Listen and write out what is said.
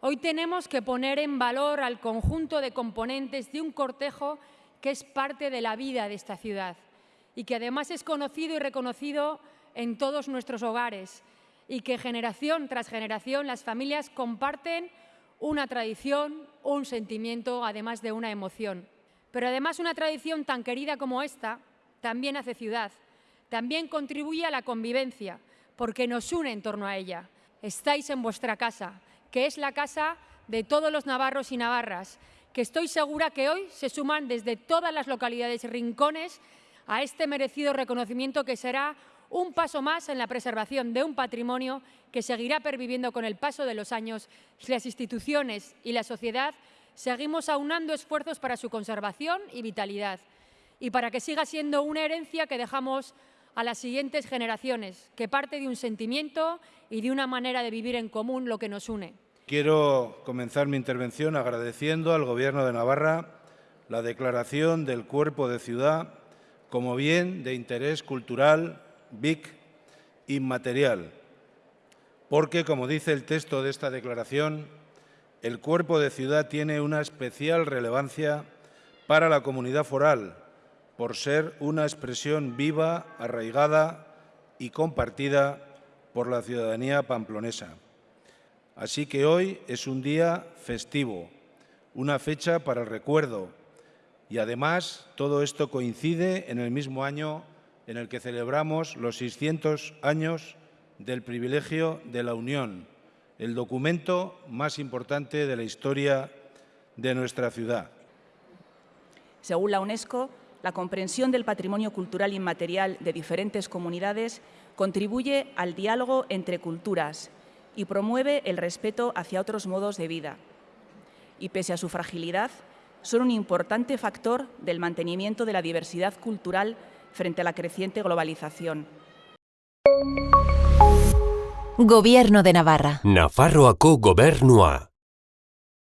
Hoy tenemos que poner en valor al conjunto de componentes de un cortejo que es parte de la vida de esta ciudad y que además es conocido y reconocido en todos nuestros hogares y que generación tras generación las familias comparten una tradición, un sentimiento, además de una emoción. Pero además una tradición tan querida como esta también hace ciudad, también contribuye a la convivencia, porque nos une en torno a ella. Estáis en vuestra casa, que es la casa de todos los navarros y navarras, que estoy segura que hoy se suman desde todas las localidades y rincones a este merecido reconocimiento que será un paso más en la preservación de un patrimonio que seguirá perviviendo con el paso de los años. Si las instituciones y la sociedad seguimos aunando esfuerzos para su conservación y vitalidad y para que siga siendo una herencia que dejamos a las siguientes generaciones, que parte de un sentimiento y de una manera de vivir en común lo que nos une. Quiero comenzar mi intervención agradeciendo al Gobierno de Navarra la declaración del cuerpo de ciudad como bien de interés cultural, BIC, inmaterial, porque, como dice el texto de esta declaración, el cuerpo de ciudad tiene una especial relevancia para la comunidad foral, por ser una expresión viva, arraigada y compartida por la ciudadanía pamplonesa. Así que hoy es un día festivo, una fecha para el recuerdo y además todo esto coincide en el mismo año en el que celebramos los 600 años del privilegio de la Unión, el documento más importante de la historia de nuestra ciudad. Según la UNESCO, la comprensión del patrimonio cultural inmaterial de diferentes comunidades contribuye al diálogo entre culturas y promueve el respeto hacia otros modos de vida. Y pese a su fragilidad, son un importante factor del mantenimiento de la diversidad cultural frente a la creciente globalización. Gobierno de Navarra. Nafarroako gobernua.